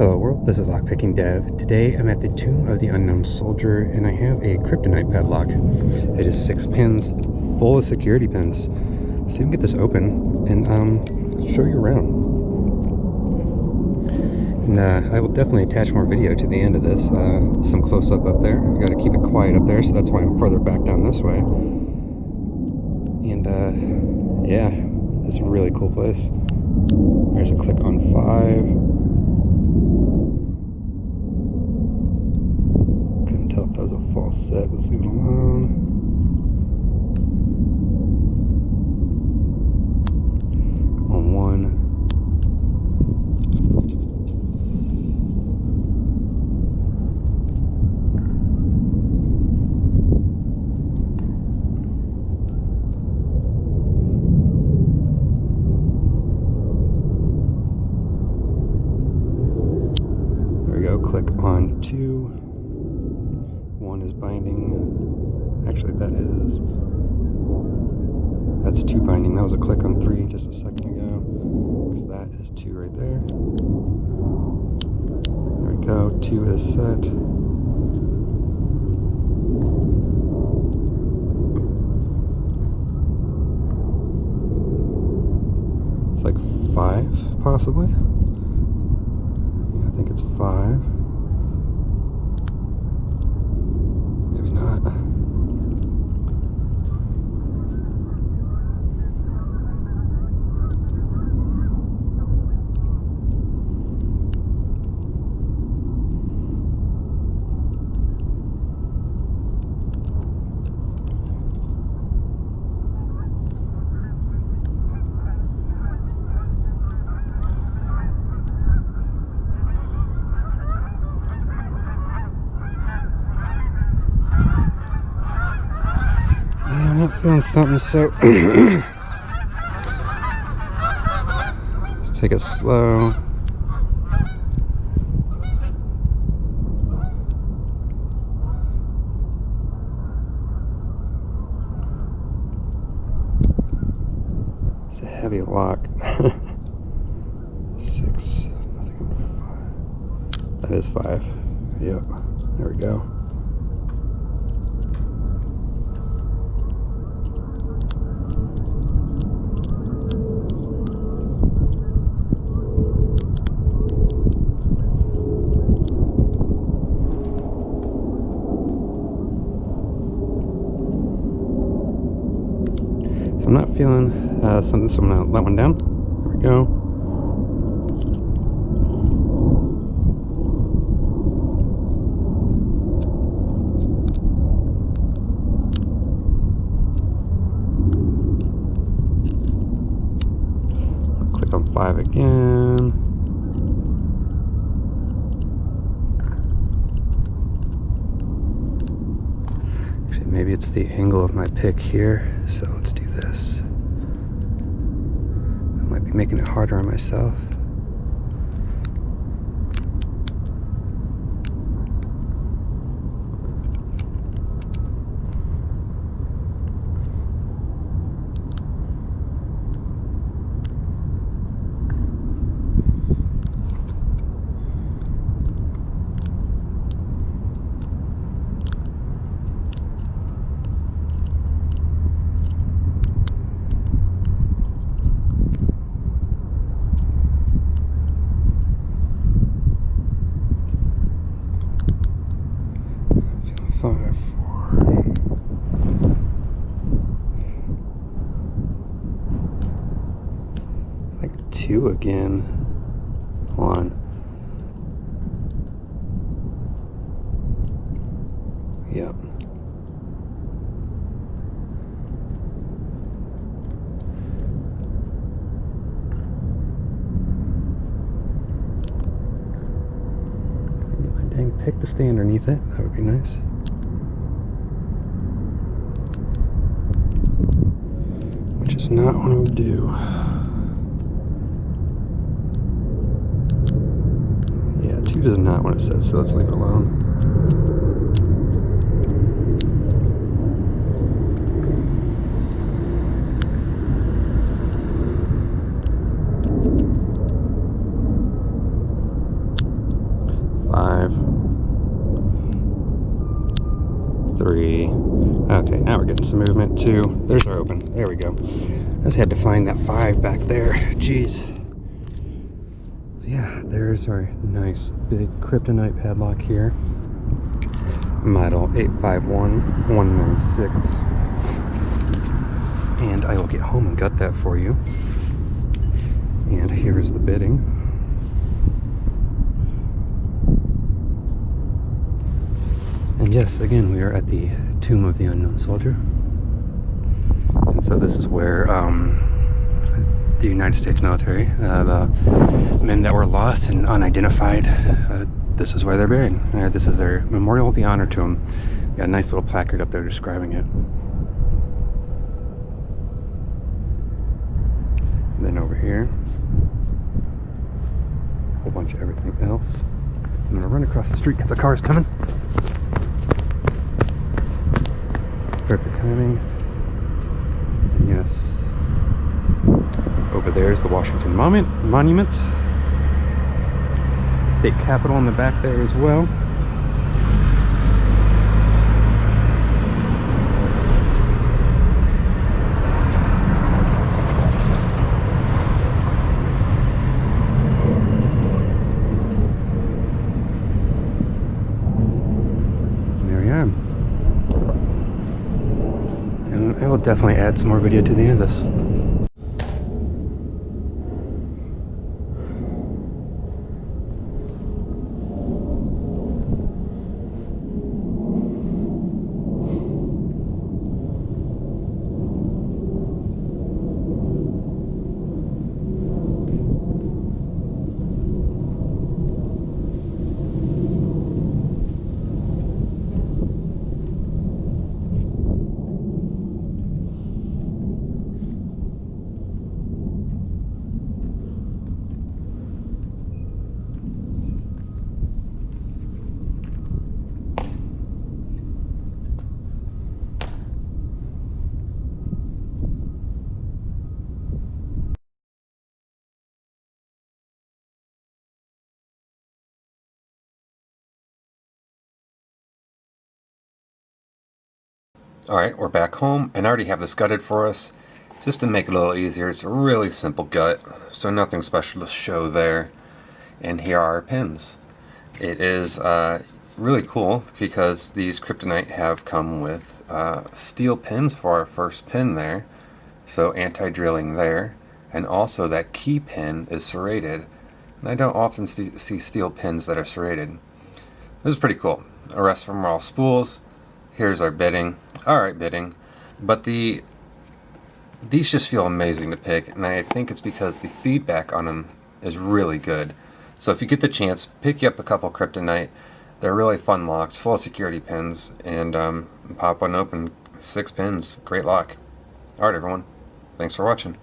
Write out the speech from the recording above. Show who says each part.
Speaker 1: Hello world, this is Lockpicking Dev. Today I'm at the Tomb of the Unknown Soldier and I have a Kryptonite padlock. It is six pins, full of security pins. Let's see if we can get this open and um, show you around. And uh, I will definitely attach more video to the end of this. Uh, some close-up up there. We gotta keep it quiet up there, so that's why I'm further back down this way. And uh, yeah, it's a really cool place. There's a click on five. Couldn't tell if that was a false set. Let's leave it alone. On one. There we go. Click on two. Is binding. Actually, that is. That's two binding. That was a click on three just a second ago. Because that is two right there. There we go. Two is set. It's like five, possibly. Yeah, I think it's five. Maybe not. Yeah, I'm not feeling something, so take it slow. It's a heavy lock. Six, nothing five. That is five. Yep. There we go. So I'm not feeling uh, something, so I'm gonna let one down. There we go. Click on five again. Actually, maybe it's the angle of my pick here. So let's do this. I might be making it harder on myself. Feeling five, four. Two again. Hold on. Yep. Get my dang pick to stay underneath it. That would be nice. Which is not what I'm gonna do. Two does not want it set, so let's leave it alone. Five, three. Okay, now we're getting some movement. too. There's our open. There we go. I just had to find that five back there. Jeez. Yeah, there's our nice big kryptonite padlock here. Model 851196. And I will get home and gut that for you. And here's the bitting. And yes, again, we are at the Tomb of the Unknown Soldier. And so this is where um, the United States military, uh, the men that were lost and unidentified, uh, this is where they're buried. Uh, this is their memorial, the honor to them. Got a nice little placard up there describing it. And then over here, a whole bunch of everything else. I'm gonna run across the street because the car's coming. Perfect timing. And yes, over there is the Washington Monument. Monument. State Capitol in the back there as well. There we are. And I will definitely add some more video to the end of this. Alright, we're back home and I already have this gutted for us. Just to make it a little easier, it's a really simple gut, so nothing special to show there. And here are our pins. It is uh, really cool because these Kryptonite have come with uh, steel pins for our first pin there. So anti-drilling there. And also that key pin is serrated. And I don't often see, see steel pins that are serrated. This is pretty cool. The rest are all spools. Here's our bitting. Alright bitting. But the these just feel amazing to pick and I think it's because the feedback on them is really good. So if you get the chance, pick up a couple Kryptonite. They're really fun locks, full of security pins, and um, pop one open, six pins, great lock. Alright everyone, thanks for watching.